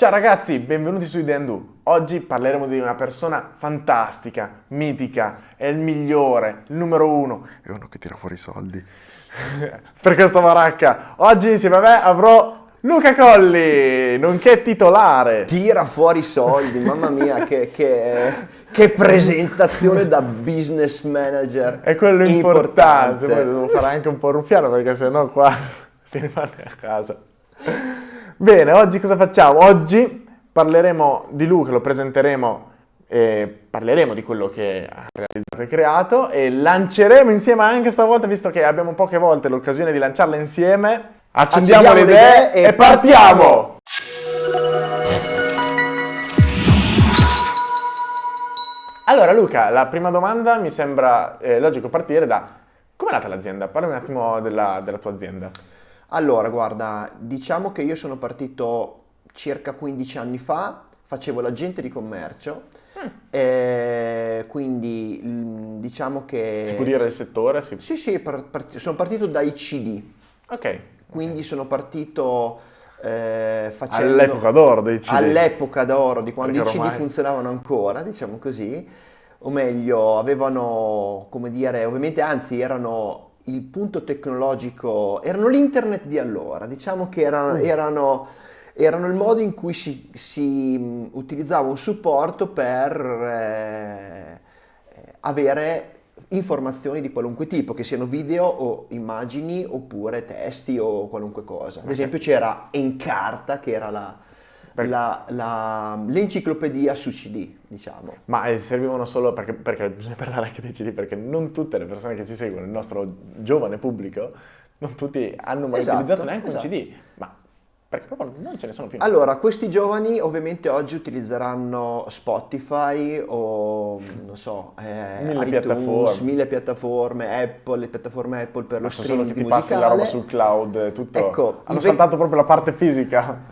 Ciao ragazzi, benvenuti su Ideandu. Oggi parleremo di una persona fantastica, mitica, è il migliore, il numero uno. È uno che tira fuori i soldi. per questa baracca. Oggi insieme a me avrò Luca Colli, nonché titolare. Tira fuori i soldi, mamma mia, che, che, che, presentazione da business manager. È quello importante. importante. Poi devo fare anche un po' ruffiano perché sennò qua si rimane a casa. Bene, oggi cosa facciamo? Oggi parleremo di Luca, lo presenteremo e parleremo di quello che ha realizzato e creato e lanceremo insieme anche stavolta, visto che abbiamo poche volte l'occasione di lanciarla insieme, accendiamo, accendiamo le idee, idee e partiamo! Allora Luca, la prima domanda mi sembra eh, logico partire da come è nata l'azienda? Parlami un attimo della, della tua azienda. Allora, guarda, diciamo che io sono partito circa 15 anni fa, facevo l'agente di commercio, mm. e quindi diciamo che... Si può dire il settore? Si... Sì, sì, part sono partito dai CD. Ok. Quindi okay. sono partito eh, facendo... All'epoca d'oro dei CD. All'epoca d'oro, di quando Perché i CD funzionavano ancora, diciamo così. O meglio, avevano, come dire, ovviamente, anzi, erano il punto tecnologico, erano l'internet di allora, diciamo che erano, mm. erano, erano il modo in cui si, si utilizzava un supporto per eh, avere informazioni di qualunque tipo, che siano video o immagini oppure testi o qualunque cosa. Ad esempio c'era Encarta che era la, l'enciclopedia su CD, diciamo. Ma eh, servivano solo perché, perché, bisogna parlare anche dei CD, perché non tutte le persone che ci seguono, il nostro giovane pubblico, non tutti hanno mai esatto, utilizzato neanche esatto. un CD, ma perché proprio non ce ne sono più. Allora, questi giovani ovviamente oggi utilizzeranno Spotify o non so, eh, mille iTunes, piattaforme. mille piattaforme, Apple, le piattaforme Apple per Ma lo streaming solo che ti passi la roba sul cloud, tutto. Ecco, hanno saltato proprio la parte fisica.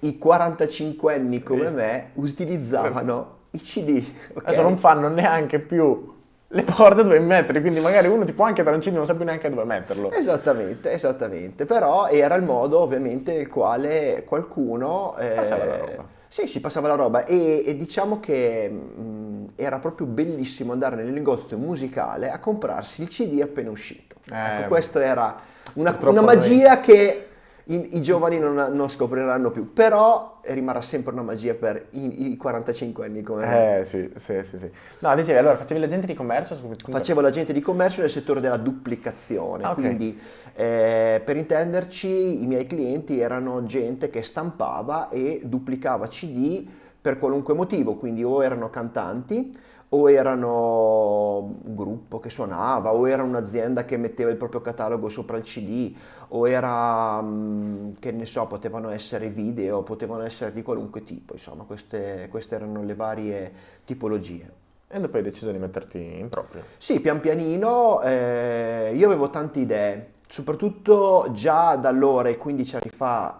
I 45 anni come me utilizzavano i CD. Okay? Adesso non fanno neanche più le porte dove mettere, quindi magari uno ti può anche CD non sa più neanche dove metterlo. Esattamente, esattamente, però era il modo ovviamente nel quale qualcuno... Eh, passava la roba. Sì, si passava la roba e, e diciamo che mh, era proprio bellissimo andare nel negozio musicale a comprarsi il CD appena uscito. Eh, ecco, questa era una, una magia che i, i giovani non, non, scopriranno più, però rimarrà sempre una magia per i, i 45 anni come me. Eh sì, sì, sì, sì. No, dicevi, allora facevi l'agente di commercio? Facevo l'agente di commercio nel settore della duplicazione, ah, okay. quindi eh, per intenderci i miei clienti erano gente che stampava e duplicava CD per qualunque motivo, quindi o erano cantanti, o erano un gruppo che suonava, o era un'azienda che metteva il proprio catalogo sopra il CD, o era, mm, che ne so, potevano essere video, potevano essere di qualunque tipo, insomma, queste, queste erano le varie tipologie. E dopo hai deciso di metterti in proprio? Sì, pian pianino, eh, io avevo tante idee, soprattutto già da allora e 15 anni fa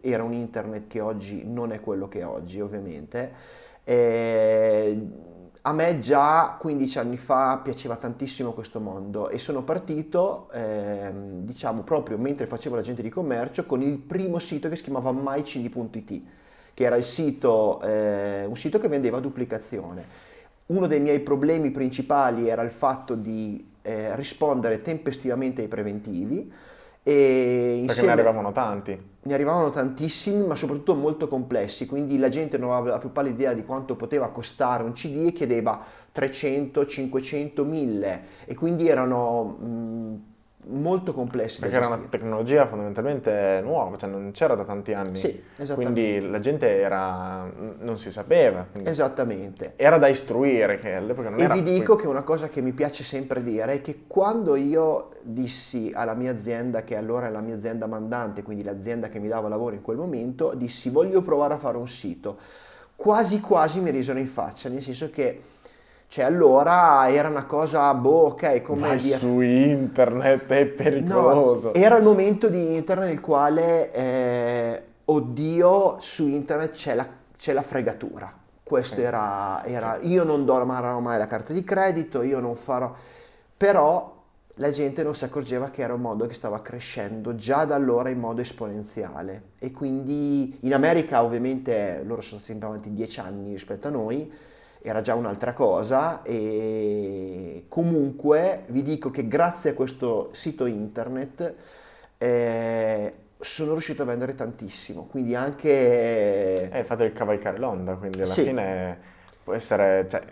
era un internet che oggi non è quello che è oggi, ovviamente. Eh, a me già 15 anni fa piaceva tantissimo questo mondo e sono partito, ehm, diciamo, proprio mentre facevo l'agente di commercio con il primo sito che si chiamava mycd.it, che era sito, eh, un sito che vendeva duplicazione. Uno dei miei problemi principali era il fatto di eh, rispondere tempestivamente ai preventivi, e Perché ne arrivavano tanti. Ne arrivavano tantissimi, ma soprattutto molto complessi, quindi la gente non aveva la più pallida idea di quanto poteva costare un CD e chiedeva 300, 500, 1000 e quindi erano mh, molto complessi. Perché era una tecnologia fondamentalmente nuova, cioè non c'era da tanti anni. Sì. Quindi la gente era, non si sapeva. Esattamente. Era da istruire, che all'epoca non e era... E vi dico che una cosa che mi piace sempre dire è che quando io dissi alla mia azienda, che allora è la mia azienda mandante, quindi l'azienda che mi dava lavoro in quel momento, dissi voglio provare a fare un sito, quasi quasi mi risero in faccia, nel senso che cioè allora era una cosa, boh, ok, come dire... su internet è pericoloso. No, era il momento di internet nel quale, eh, oddio, su internet c'è la, la, fregatura. Questo okay. era, era sì. io non do mai la carta di credito, io non farò... Però la gente non si accorgeva che era un mondo che stava crescendo già da allora in modo esponenziale e quindi in America ovviamente loro sono sempre avanti dieci anni rispetto a noi, era già un'altra cosa e comunque vi dico che grazie a questo sito internet eh, sono riuscito a vendere tantissimo, quindi anche... È il fatto di cavalcare l'onda, quindi alla Sì. fine può essere, cioè,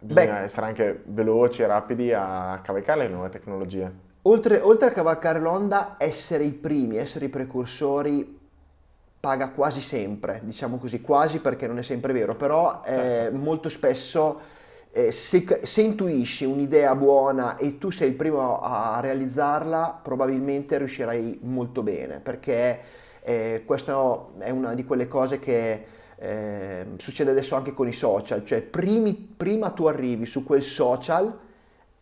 bisogna essere anche veloci e rapidi a cavalcare le nuove tecnologie. Oltre, oltre a cavalcare l'onda, essere i primi, essere i precursori paga quasi sempre, diciamo così, quasi perché non è sempre vero, però eh, Certo. molto spesso eh, se, se intuisci un'idea buona e tu sei il primo a realizzarla, probabilmente riuscirai molto bene, perché eh, questa è una di quelle cose che eh, succede adesso anche con i social, cioè primi- prima tu arrivi su quel social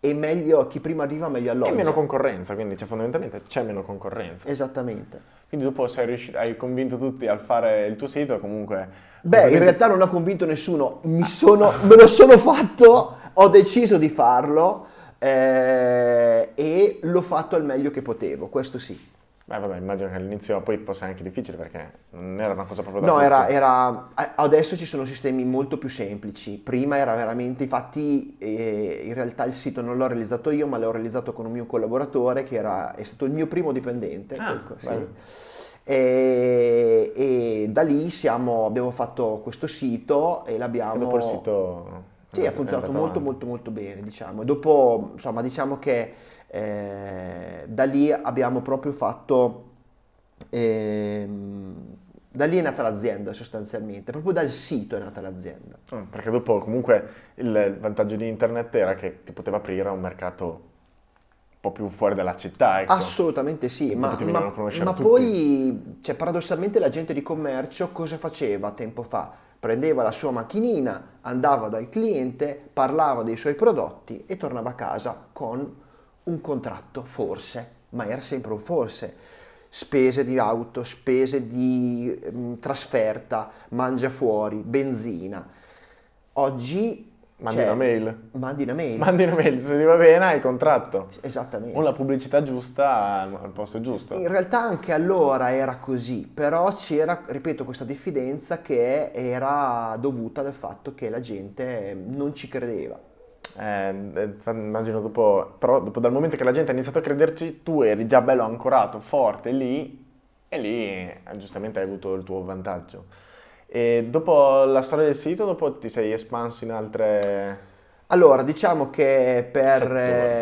e meglio, chi prima arriva meglio E alloggia. meno concorrenza, quindi cioè, fondamentalmente c'è meno concorrenza. Esattamente. Quindi dopo sei riuscito, hai convinto tutti a fare il tuo sito e comunque... Beh, in realtà non ho convinto nessuno, mi sono, me lo sono fatto, ho deciso di farlo eh, e l'ho fatto al meglio che potevo, questo sì. Beh, vabbè, immagino che all'inizio poi fosse anche difficile perché non era una cosa proprio da No, era, era- adesso ci sono sistemi molto più semplici, prima era veramente, infatti eh, in realtà il sito non l'ho realizzato io, ma l'ho realizzato con un mio collaboratore che era, è stato il mio primo dipendente. Ah, ecco, sì. E, e da lì siamo- abbiamo fatto questo sito e E l'abbiamo... dopo il sito... Sì, ha funzionato molto avanti. molto molto bene, diciamo. E dopo, insomma, diciamo che eh, da lì abbiamo proprio fatto... ehm, da lì è nata l'azienda sostanzialmente, proprio dal sito è nata l'azienda. Mm, Perché dopo comunque il vantaggio di internet era che ti poteva aprire a un mercato un po' più fuori dalla città, ecco. Assolutamente sì, ma, ma- ma poi, cioè, paradossalmente la gente di commercio cosa faceva tempo fa? Prendeva la sua macchinina, andava dal cliente, parlava dei suoi prodotti e tornava a casa con un contratto, forse, ma era sempre un forse. Spese di auto, spese di mm, trasferta, mangia fuori, benzina. Oggi Mandi c'è- una mail. Mandi una mail. Mandi una mail, se ti va bene hai il contratto. Esattamente. O la pubblicità giusta al al posto giusto. In realtà anche allora era così, però c'era, ripeto, questa diffidenza che era dovuta dal fatto che la gente non ci credeva. Eh, eh, immagino dopo, però dopo dal momento che la gente ha iniziato a crederci, tu eri già bello ancorato, forte lì, e lì eh, giustamente hai avuto il tuo vantaggio. E dopo la storia del sito, dopo ti sei espanso in altre... Allora, diciamo che per...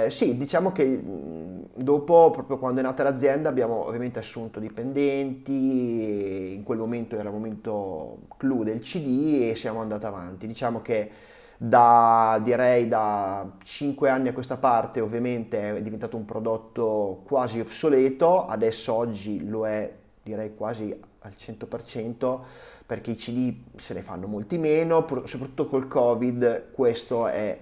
Eh, sì, diciamo che mh, dopo, proprio quando è nata l'azienda, abbiamo ovviamente assunto dipendenti, in quel momento era il momento clou del CD e siamo andati avanti. Diciamo che da, direi, da 5 anni a questa parte ovviamente è diventato un prodotto quasi obsoleto, adesso oggi lo è direi quasi al 100% perché i CD se ne fanno molti meno, soprattutto col Covid questo è,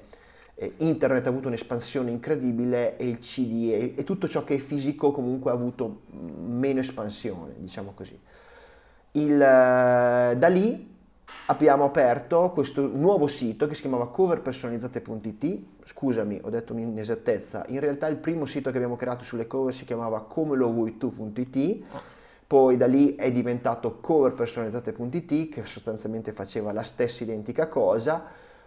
internet ha avuto un'espansione incredibile e il CD e, e tutto ciò che è fisico comunque ha avuto mm, meno espansione, diciamo così. Il, eh, da lì abbiamo aperto questo nuovo sito che si chiamava coverpersonalizzate.it. Scusami, ho detto un'inesattezza. In realtà il primo sito che abbiamo creato sulle cover si chiamava come lo vuoi tu.it. Poi da lì è diventato coverpersonalizzate.it che sostanzialmente faceva la stessa identica cosa,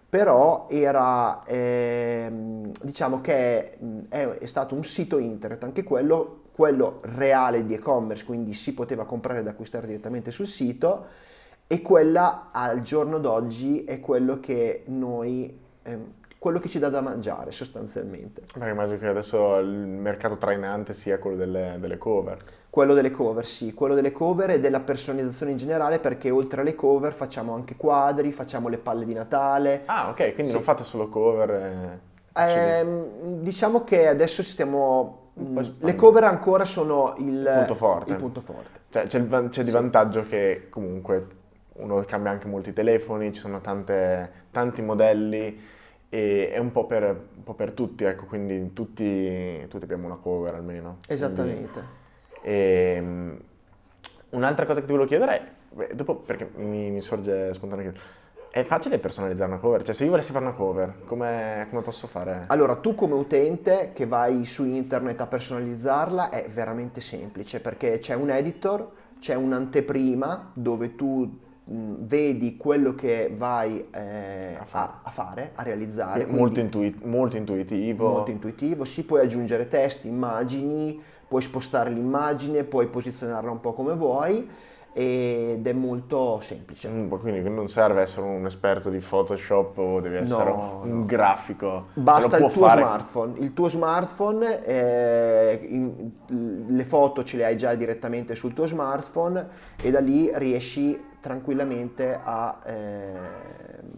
però era, ehm, diciamo che è, è stato un sito internet, anche quello, quello reale di e-commerce, quindi si poteva comprare ed acquistare direttamente sul sito e quella al giorno d'oggi è quello che noi, ehm, quello che ci dà da mangiare sostanzialmente. Perché immagino che adesso il mercato trainante sia quello delle, delle cover. Quello delle cover, sì, quello delle cover e della personalizzazione in generale perché oltre alle cover facciamo anche quadri, facciamo le palle di Natale. Ah, ok, quindi Sì. non fate solo cover. e CD. Ehm, diciamo che adesso stiamo... Mh, espandere. le cover ancora sono il Punto forte. il punto forte. Cioè, c'è, il c'è di Sì. vantaggio che comunque uno cambia anche molti telefoni, ci sono tante- tanti modelli e è un po' per, un po' per tutti, ecco, quindi tutti, tutti abbiamo una cover almeno. Esattamente. Ehm, un'altra cosa che ti volevo chiedere è, dopo perché mi, mi sorge spontaneamente, È facile personalizzare una cover? Cioè, se io volessi fare una cover, come, come posso fare? Allora, tu come utente che vai su internet a personalizzarla è veramente semplice perché c'è un editor, c'è un'anteprima dove tu vedi quello che vai eh, A fare. a, a fare, a realizzare. molto, quindi intui- molto intuitivo. molto intuitivo, si puoi aggiungere testi, immagini, puoi spostare l'immagine, puoi posizionarla un po' come vuoi ed è molto semplice. Mm, Quindi non serve essere un esperto di Photoshop o devi essere No, un no. grafico. Basta il tuo fare- smartphone. Il tuo smartphone, eh, in- le foto ce le hai già direttamente sul tuo smartphone e da lì riesci tranquillamente a ehm,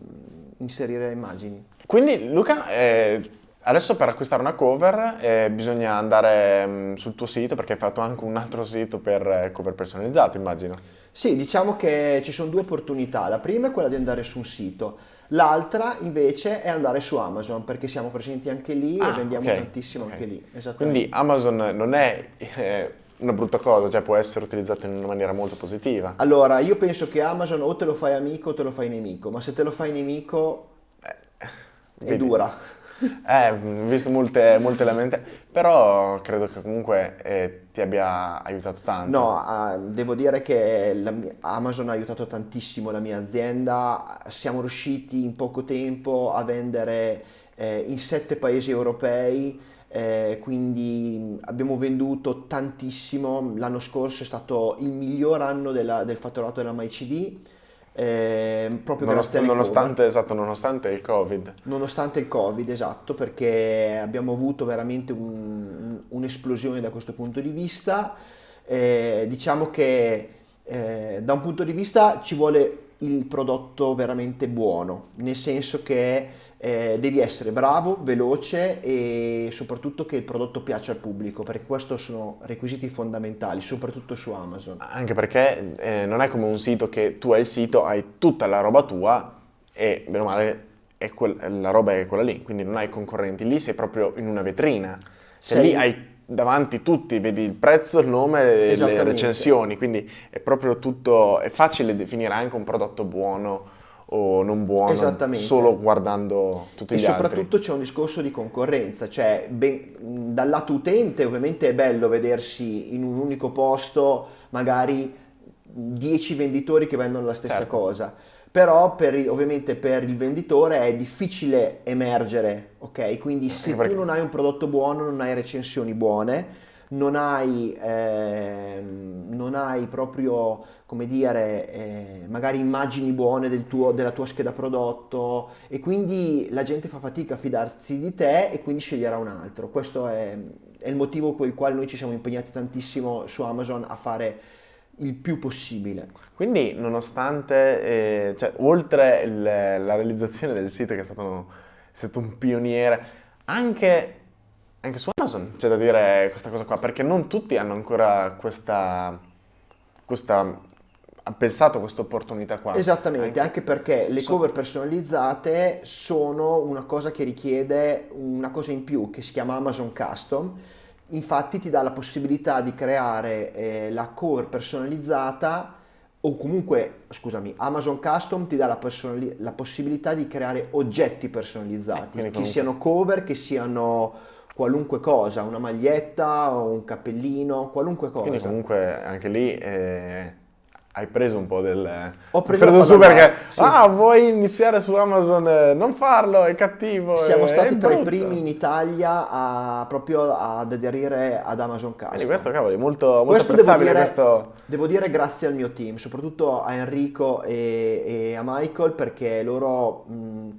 inserire immagini. Quindi Luca, eh, adesso per acquistare una cover eh, bisogna andare mm, sul tuo sito perché hai fatto anche un altro sito per eh, cover personalizzate, immagino. Sì, diciamo che ci sono due opportunità. La prima è quella di andare su un sito, l'altra invece è andare su Amazon perché siamo presenti anche lì e Ah, vendiamo ok, tantissimo ok. anche lì. Quindi Amazon non è eh, una brutta cosa, cioè può essere utilizzato in una maniera molto positiva. Allora, io penso che Amazon o te lo fai amico o te lo fai nemico, ma se te lo fai nemico è vedi. dura. Eh, ho visto molte, molte lamentele, però credo che comunque eh, ti abbia aiutato tanto. No, ah, devo dire che mia- Amazon ha aiutato tantissimo la mia azienda. Siamo riusciti in poco tempo a vendere eh, in sette paesi europei, eh, quindi abbiamo venduto tantissimo. L'anno scorso è stato il miglior anno della- del fatturato della MyCD, eh, proprio Nonost- grazie nonostante, esatto, nonostante il Covid. Nonostante il Covid, esatto, perché abbiamo avuto veramente un- un'esplosione da questo punto di vista. Eh, diciamo che eh, da un punto di vista ci vuole il prodotto veramente buono, nel senso che eh, devi essere bravo, veloce e soprattutto che il prodotto piaccia al pubblico, perché questi sono requisiti fondamentali, soprattutto su Amazon. Anche perché eh, non è come un sito che tu hai il sito, hai tutta la roba tua e bene o male la roba è quella lì, quindi non hai concorrenti. Lì sei proprio in una vetrina. Cioè Sei- lì hai davanti tutti, vedi il prezzo, il nome e le recensioni, quindi è proprio tutto, è facile definire anche un prodotto buono o non buono Esattamente. solo guardando tutti E gli altri. soprattutto c'è un discorso di concorrenza, cioè ben- dal lato utente ovviamente è bello vedersi in un unico posto magari 10 venditori che vendono la stessa Certo. cosa, però per ovviamente per il venditore è difficile emergere, ok? Quindi se perché- tu non hai un prodotto buono, non hai recensioni buone, non hai, ehm, non hai proprio, come dire, eh, magari immagini buone del tuo- della tua scheda prodotto e quindi la gente fa fatica a fidarsi di te e quindi sceglierà un altro. Questo è, è il motivo per il quale noi ci siamo impegnati tantissimo su Amazon a fare il più possibile. Quindi, nonostante, eh, cioè, oltre il- la realizzazione del sito, che è stato, è stato un pioniere, anche, anche su Amazon c'è da dire questa cosa qua, perché non tutti hanno ancora questa, questa ha pensato questa opportunità qua. Esattamente, Anche- anche perché le so- cover personalizzate sono una cosa che richiede una cosa in più che si chiama Amazon Custom. Infatti ti dà la possibilità di creare eh, la cover personalizzata o comunque, scusami, Amazon Custom ti dà la, la possibilità di creare oggetti Sì, personalizzati, quindi che siano cover, che siano qualunque cosa, una maglietta un cappellino, qualunque cosa. Quindi comunque anche lì eh, hai preso un po' del... Ho preso po' su perché, mazzo, sì. ah, vuoi iniziare su Amazon? eh, Non farlo, è cattivo. Siamo è- stati è tra i brutto." primi in Italia a, proprio ad aderire ad Amazon Custom. Quindi questo, cavoli, molto, molto Questo devo dire, questo... devo dire grazie al mio team, soprattutto a Enrico e, e a Michael perché loro mh,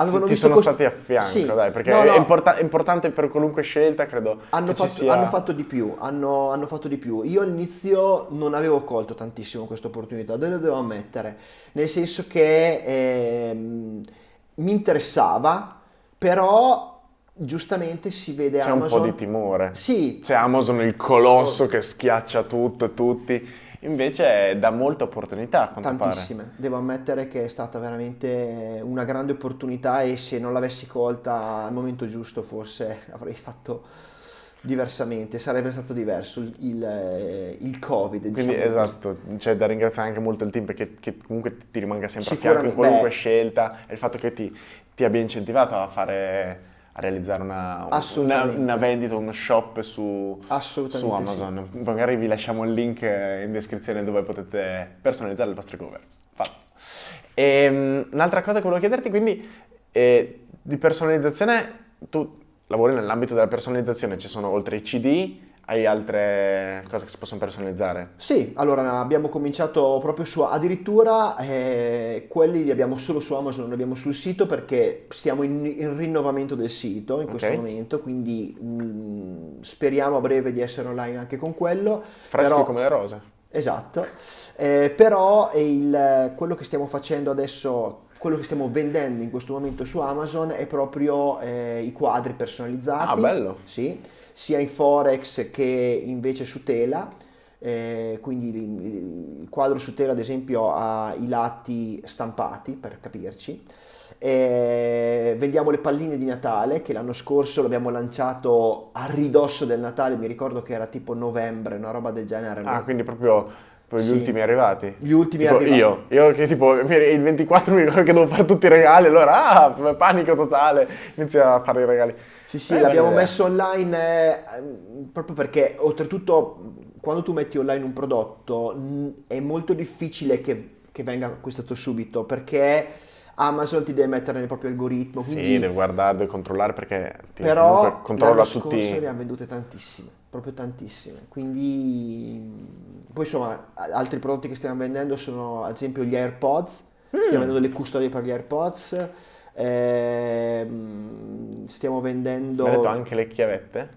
avevano ti sono stati a fianco, Sì, dai, perché no, è, no, importa- è importante per qualunque scelta, credo hanno fatto, sia... hanno fatto di più, hanno, hanno fatto di più. Io all'inizio non avevo colto tantissimo questa opportunità, lo devo ammettere, nel senso che ehm, mi interessava, però giustamente si vede C'è un Amazon... po' di timore. Sì, C'è Amazon il colosso che schiaccia tutto e tutti, invece dà molte opportunità a quanto pare. Tantissime, devo ammettere che è stata veramente una grande opportunità e se non l'avessi colta al momento giusto forse avrei fatto diversamente, sarebbe stato diverso il, il, eh, il Covid. Quindi diciamo così. esatto, c'è da ringraziare anche molto il team perché che comunque ti- rimanga sempre a fianco in qualunque beh. scelta e il fatto che ti, ti abbia incentivato a fare, a realizzare una, una, una vendita, uno shop su, su Amazon. Magari vi lasciamo il link in descrizione dove potete personalizzare le vostre cover. Fatto. E, un'altra cosa che volevo chiederti, quindi, eh, di personalizzazione, tu lavori nell'ambito della personalizzazione, ci sono oltre i CD, hai altre cose che si possono personalizzare? Sì, allora abbiamo cominciato proprio su, addirittura eh, quelli li abbiamo solo su Amazon, non li abbiamo sul sito perché stiamo in, in rinnovamento del sito in questo Ok. momento, quindi mh, speriamo a breve di essere online anche con quello. Freschi però- come le rose. Esatto, Eh, però il- quello che stiamo facendo adesso, quello che stiamo vendendo in questo momento su Amazon è proprio eh, i quadri personalizzati. Ah, bello. Sì, sia in Forex che invece su tela. Eh, quindi il, quadro su tela, ad esempio, ha i lati stampati, per capirci. Eh, vendiamo le palline di Natale che l'anno scorso l'abbiamo lanciato a ridosso del Natale, mi ricordo che era tipo novembre, una roba del genere. Ah, no? quindi proprio, proprio gli Sì. ultimi arrivati. Gli ultimi Tipo arrivati. io, io che tipo il 24 mi ricordo che devo fare tutti i regali, allora ah, panico totale, inizio a fare i regali. Sì, sì, Eh, l'abbiamo messo online eh, proprio perché oltretutto quando tu metti online un prodotto mh, è molto difficile che, che venga acquistato subito perché Amazon ti deve mettere nel proprio algoritmo. Sì, Quindi, devo guardare, devo controllare perché ti- però controlla l'anno tutti. scorso ne abbiamo vendute tantissime, proprio tantissime. Quindi poi insomma altri prodotti che stiamo vendendo sono ad esempio gli AirPods, Mm. stiamo vendendo le custodie per gli AirPods. Ehm, stiamo vendendo Mi hai detto anche le chiavette?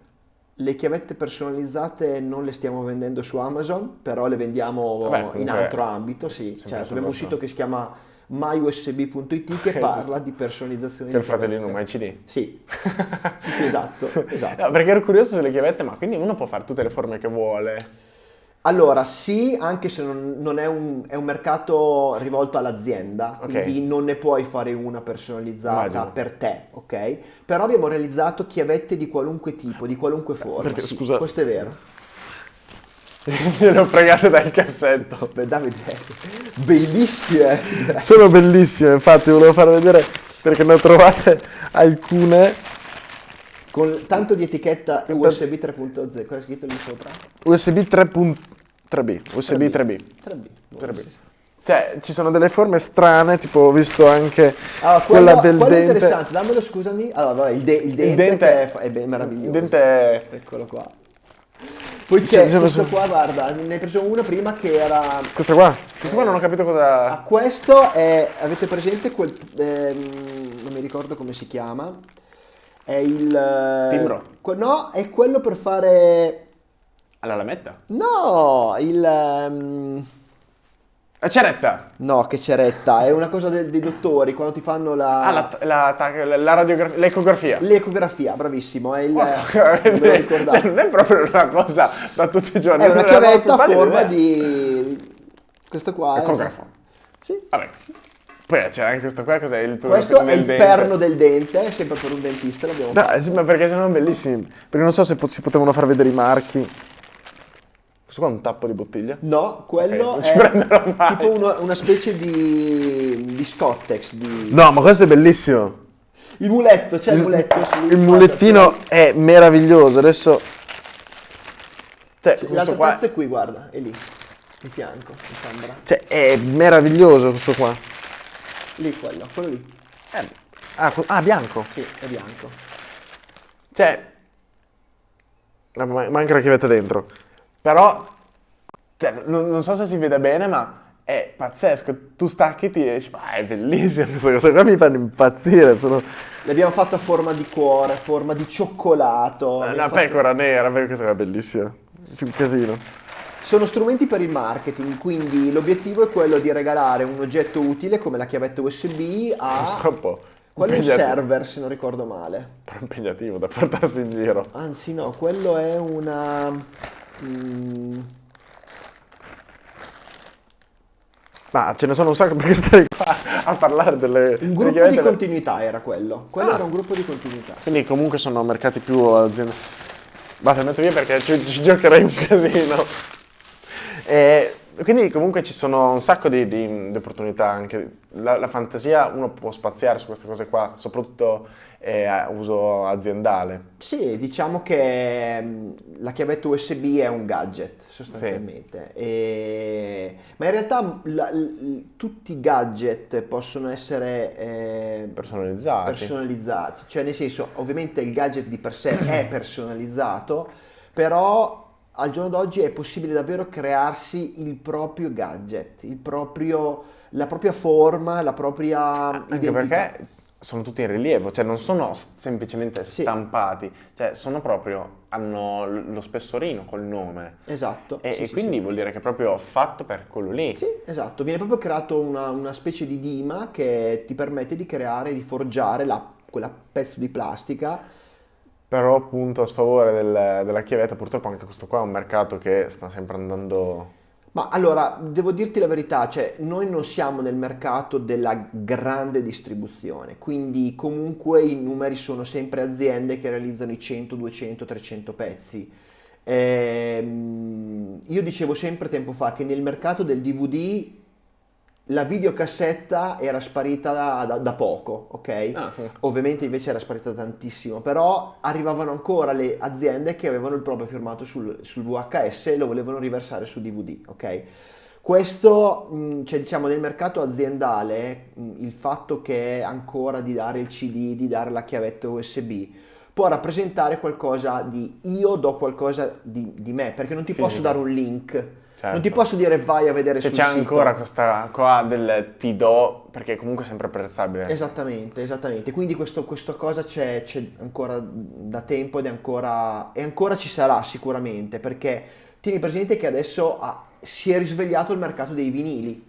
Le chiavette personalizzate non le stiamo vendendo su Amazon, però le vendiamo Vabbè, in altro ambito, sì. Certo, abbiamo un sito che si chiama myusb.it che parla di personalizzazione Che è il fratellino. MyCD. Sì, sì, sì, esatto, esatto. No, perché ero curioso sulle chiavette, ma quindi uno può fare tutte le forme che vuole. Allora, sì, anche se non, non è, un, è un mercato rivolto all'azienda, Ok. quindi non ne puoi fare una personalizzata Immagino. per te, ok? Però abbiamo realizzato chiavette di qualunque tipo, di qualunque forma. Perché, sì, scusa- Questo è vero. Le ho fregate dal cassetto. Beh, Davide, bellissime. Sono bellissime, infatti volevo far vedere perché ne ho trovate alcune. Con tanto di etichetta USB 3.0, cosa è scritto lì sopra? USB 3.3B, USB 3B. 3B. 3B. Cioè, ci sono delle forme strane, tipo ho visto anche Allora, quella quello, del quello è dente. interessante, dammelo scusami. Allora, vabbè, il, de- il dente, dente- che è, è ben meraviglioso. Il dente è- Eccolo qua. Poi c'è sì, questo qua, guarda, ne hai preso uno prima che era... Questo qua? Questo qua non ho capito Ah, cosa... questo è, avete presente quel... ehm, non mi ricordo come si chiama. È il... eh, Timbro? no, è quello per fare... Alla lametta? No, il... ehm, La ceretta! No, che ceretta, è una cosa de- dei dottori quando ti fanno la, Ah, la, la, la, la radiografia, l'ecografia. l'ecografia, bravissimo, è il... Lo ricordavo. cioè, non è proprio una cosa da tutti i giorni. È una chiavetta a forma di... Questo qua è... Ecografo. Sì. Vabbè. Poi c'è anche questo qua, cos'è? Il Questo è il dente. perno del dente, sempre per un dentista l'abbiamo fatto. No, sì, ma perché sono bellissimi. Perché non so se si potevano far vedere i marchi. Questo qua è un tappo di bottiglia. No, quello Ok, non ci è tipo uno- una specie di, di Scottex, di... No, ma questo è bellissimo. Il muletto, c'è il, muletto. sì. Il mulettino è meraviglioso. Adesso. Cioè, L'altro qua. pezzo è qui, guarda, è lì, di fianco, mi sembra. Cioè, è meraviglioso questo qua. Lì quello, quello lì. Eh, ah, ah, bianco. Sì, è bianco. Cioè. ma- Manca la chiavetta dentro. Però. Cioè, non, non so se si vede bene, ma è pazzesco. Tu stacchi e ti esci. Ma è bellissimo. Queste cose qua mi fanno impazzire. Sono L'abbiamo fatto a forma di cuore, a forma di cioccolato. una abbiamo fatto- pecora nera. Perché è bellissima. C'è un casino. Sono strumenti per il marketing, quindi l'obiettivo è quello di regalare un oggetto utile come la chiavetta USB a... Un po'. Quello è un server, se non ricordo male. Però impegnativo da portarsi in giro. Anzi no, quello è una... mm, Ma ce ne sono un sacco perché stai qua a parlare delle. un gruppo di continuità era quello. Quello Ah. era un gruppo di continuità. Quindi comunque sono mercati più aziende. Basta, metto via perché ci, ci giocherei un casino. E quindi comunque ci sono un sacco di, di, di opportunità anche. La, la, fantasia uno può spaziare su queste cose qua, soprattutto eh, a uso aziendale. Sì, diciamo che mm, la chiavetta USB è un gadget sostanzialmente, sì. e... ma in realtà la, l, tutti i gadget possono essere eh, personalizzati. personalizzati, cioè nel senso ovviamente il gadget di per sé è personalizzato, però al giorno d'oggi è possibile davvero crearsi il proprio gadget, il proprio, la propria forma, la propria Anche identità. perché sono tutti in rilievo, cioè non sono semplicemente sì. stampati, cioè sono proprio, hanno lo spessorino col nome. Esatto. E, sì, e sì, quindi vuol dire che è proprio fatto per quello lì. Sì, esatto. Viene proprio creato una, una specie di dima che ti permette di creare, di forgiare la, quella pezzo di plastica però appunto a sfavore del, della chiavetta purtroppo anche questo qua è un mercato che sta sempre andando... Ma allora, devo dirti la verità, cioè noi non siamo nel mercato della grande distribuzione, quindi comunque i numeri sono sempre aziende che realizzano i 100, 200, 300 pezzi. Ehm, io dicevo sempre tempo fa che nel mercato del DVD la videocassetta era sparita da, da, da poco, ok? Ah, sì. Ovviamente invece era sparita tantissimo, però arrivavano ancora le aziende che avevano il proprio firmato sul, sul VHS e lo volevano riversare su DVD, ok? Questo, cioè diciamo nel mercato aziendale, il fatto che ancora di dare il CD, di dare la chiavetta USB, può rappresentare qualcosa di io do qualcosa di, di me, perché non ti Fisico. posso dare un link Certo. Non ti posso dire vai a vedere sul c'è ancora questa qua del ti do, perché comunque è sempre apprezzabile. Esattamente, esattamente. Quindi questo, questa cosa c'è, ancora da tempo ed è ancora, e ancora ci sarà sicuramente, perché tieni presente che adesso ha, si è risvegliato il mercato dei vinili,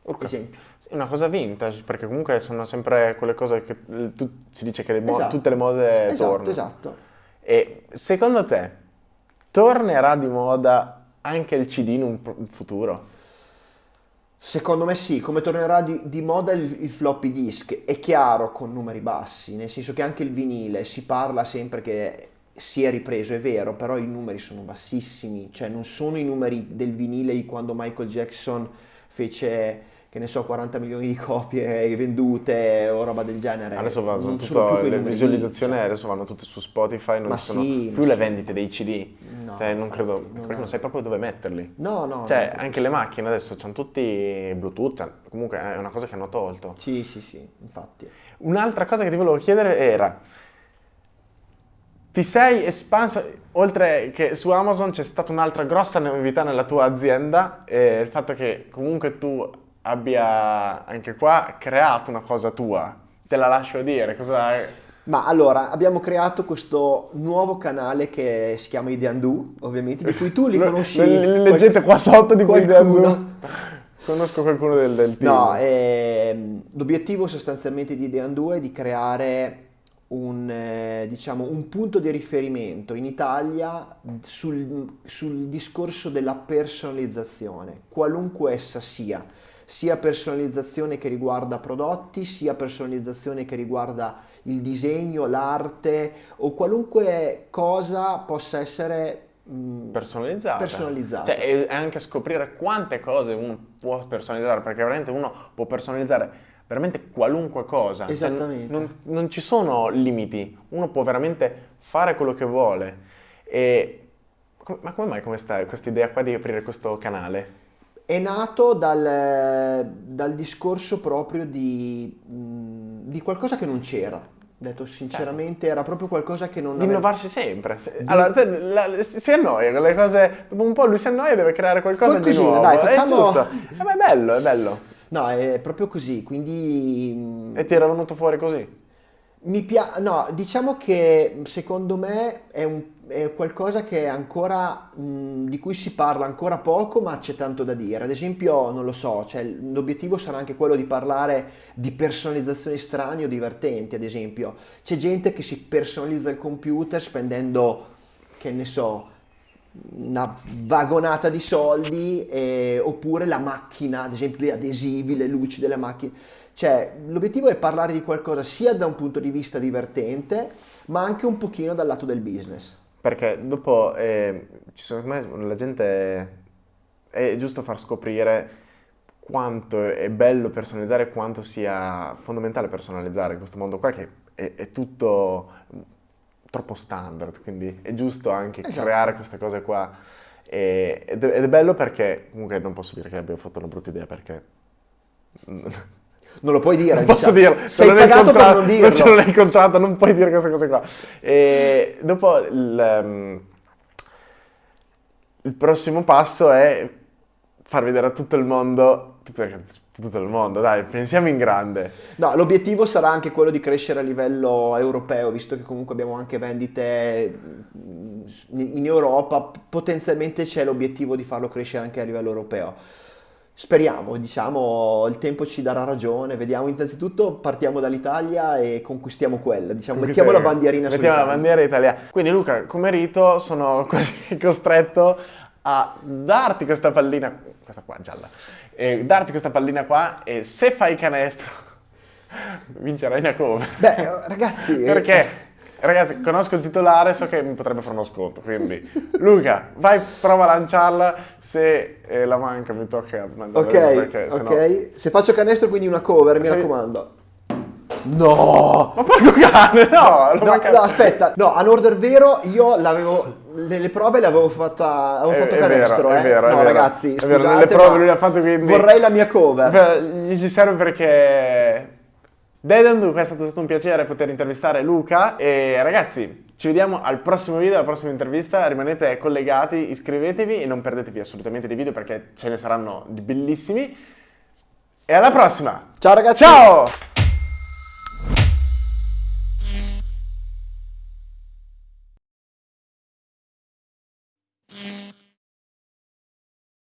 okay. esempio. Una cosa vintage, perché comunque sono sempre quelle cose che tu, si dice che le esatto. tutte le mode esatto, tornano. Esatto, E secondo te tornerà di moda anche il CD in un futuro? Secondo me sì, come tornerà di, di moda il, il, floppy disk, è chiaro con numeri bassi, nel senso che anche il vinile si parla sempre che si è ripreso, è vero, però i numeri sono bassissimi, cioè non sono i numeri del vinile di quando Michael Jackson fece che ne so, 40 milioni di copie vendute o roba del genere. Adesso vanno tutto, le visualizzazioni cioè. adesso vanno tutte su Spotify, non ma sono sì, più le vendite dei CD. No, cioè, non credo, non, perché non sai proprio dove metterli. No, no. Cioè, anche le macchine adesso hanno tutti Bluetooth, comunque è una cosa che hanno tolto. Sì, sì, sì, infatti. Un'altra cosa che ti volevo chiedere era, ti sei espanso, oltre che su Amazon c'è stata un'altra grossa novità nella tua azienda, eh, il fatto che comunque tu abbia anche qua creato una cosa tua. Te la lascio dire, cosa... Ma allora, abbiamo creato questo nuovo canale che si chiama Ideandu, ovviamente, di cui tu li conosci. L- leggete qua sotto di cui Ideandu. Conosco qualcuno del, del team. No, ehm, l'obiettivo sostanzialmente di Ideandu è di creare un, eh, diciamo, un, punto di riferimento in Italia sul, sul discorso della personalizzazione, qualunque essa sia sia personalizzazione che riguarda prodotti, sia personalizzazione che riguarda il disegno, l'arte o qualunque cosa possa essere personalizzata. personalizzata. Cioè, è anche scoprire quante cose uno può personalizzare, perché veramente uno può personalizzare veramente qualunque cosa. Cioè, Esattamente. Cioè, non, non, ci sono limiti, uno può veramente fare quello che vuole. E, ma come mai questa idea qua di aprire questo canale? È nato dal, dal discorso proprio di, di, qualcosa che non c'era. Detto sinceramente, certo. era proprio qualcosa che non. Di aveva... innovarsi sempre. Allora, te, la, si annoia con le cose. Dopo un po' lui si annoia e deve creare qualcosa Qualcosina, di nuovo. Dai, facciamo... È giusto. Eh, ma è bello, è bello. No, è proprio così. Quindi. E ti era venuto fuori così? Mi piace. No, diciamo che secondo me è un è qualcosa che ancora, mh, di cui si parla ancora poco, ma c'è tanto da dire. Ad esempio, non lo so, cioè, l'obiettivo sarà anche quello di parlare di personalizzazioni strane o divertenti. Ad esempio, c'è gente che si personalizza il computer spendendo, che ne so, una vagonata di soldi, eh, oppure la macchina, ad esempio gli adesivi, le luci delle macchine. Cioè, l'obiettivo è parlare di qualcosa sia da un punto di vista divertente, ma anche un pochino dal lato del business. perché dopo eh, ci sono, la gente è giusto far scoprire quanto è bello personalizzare, quanto sia fondamentale personalizzare in questo mondo qua che è, è tutto troppo standard, quindi è giusto anche esatto. creare queste cose qua. E, ed, è, ed, è, bello perché, comunque non posso dire che abbiamo fatto una brutta idea perché... Non lo puoi dire, non diciamo. posso dirlo. Sei non pagato per non dirlo. Non ce l'ho nel contratto, non puoi dire queste cose qua. E dopo il, um, il prossimo passo è far vedere a tutto il mondo tutto il mondo, dai, pensiamo in grande. No, l'obiettivo sarà anche quello di crescere a livello europeo, visto che comunque abbiamo anche vendite mm, in Europa, potenzialmente c'è l'obiettivo di farlo crescere anche a livello europeo. Speriamo, diciamo, il tempo ci darà ragione, vediamo, innanzitutto partiamo dall'Italia e conquistiamo quella, diciamo, mettiamo la bandierina Mettiamo la bandiera italiana. Quindi Luca, come rito sono quasi costretto a darti questa pallina, questa qua gialla, e darti questa pallina qua e se fai canestro vincerai una cover. Beh, ragazzi... Perché? Ragazzi, conosco il titolare, so che mi potrebbe fare uno sconto, quindi Luca, vai, prova a lanciarla, se eh, la manca mi tocca mandare Ok, perché, ok, se faccio canestro quindi una cover, mi raccomando. No! Ma porco cane, no! No, no, aspetta, no, a Norder Vero io l'avevo nelle prove le avevo fatta avevo è, fatto è canestro, vero, eh. È vero, no, è vero. ragazzi, è vero, nelle prove lui l'ha fatto quindi Vorrei la mia cover. Gli serve perché Dedandu, è stato, stato un piacere poter intervistare Luca e ragazzi, ci vediamo al prossimo video, alla prossima intervista, rimanete collegati, iscrivetevi e non perdetevi assolutamente dei video perché ce ne saranno di bellissimi. E alla prossima! Ciao ragazzi! Ciao!